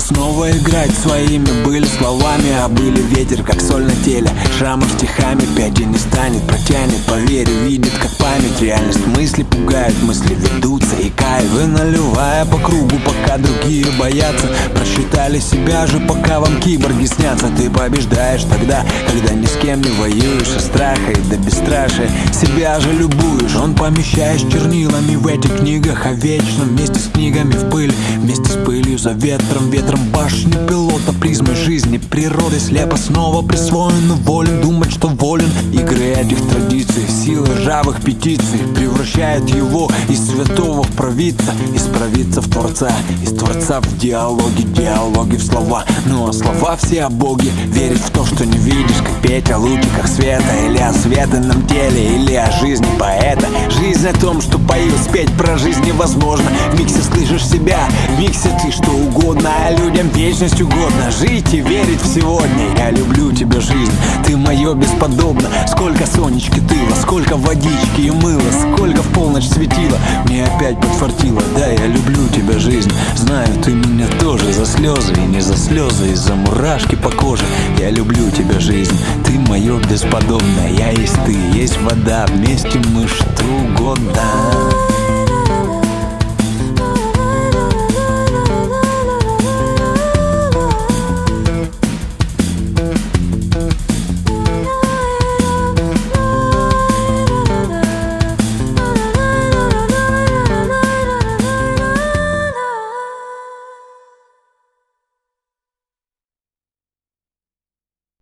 снова играть своими Были словами, а были ветер, как соль на теле. Шрамов стихами, пяди не станет, протянет Поверь, видит, как память Реальность. Мысли пугает, мысли ведутся и кайф Вы наливая по кругу, пока другие боятся. Просчитали себя же, пока вам киборги снятся. Ты побеждаешь тогда, когда ни с кем не воюешь И страха и до бесстрашия себя же любуешь Он помещаешь чернилами в этих книгах о вечном Вместе с книгами в пыль, за ветром Ветром башни пилота, призмы жизни Природы слепо снова присвоен волен Думать, что волен Силы ржавых петиций Превращает его из святого в провидца Из провидца в творца, из творца в диалоги Диалоги в слова, ну а слова все о Боге Верить в то, что не видишь, как петь о лучиках света Или о светленном теле, или о жизни поэта. Жизнь о том, что пою, спеть про жизнь невозможно. В миксе слышишь себя, в миксе ты что угодно А людям вечность угодно. Жить и верить в сегодня. Я люблю тебя, жизнь, ты мое бесподобно. Сколько сонечки тыла, сколько водички и мыла Сколько в полночь светила, мне опять подфартило. Да, я люблю тебя, жизнь, знаю, ты меня тоже За слезы и не за слезы, из-за мурашки по коже. Я люблю тебя, жизнь, ты мое бесподобное. Я есть ты, есть вода, вместе мы что угодно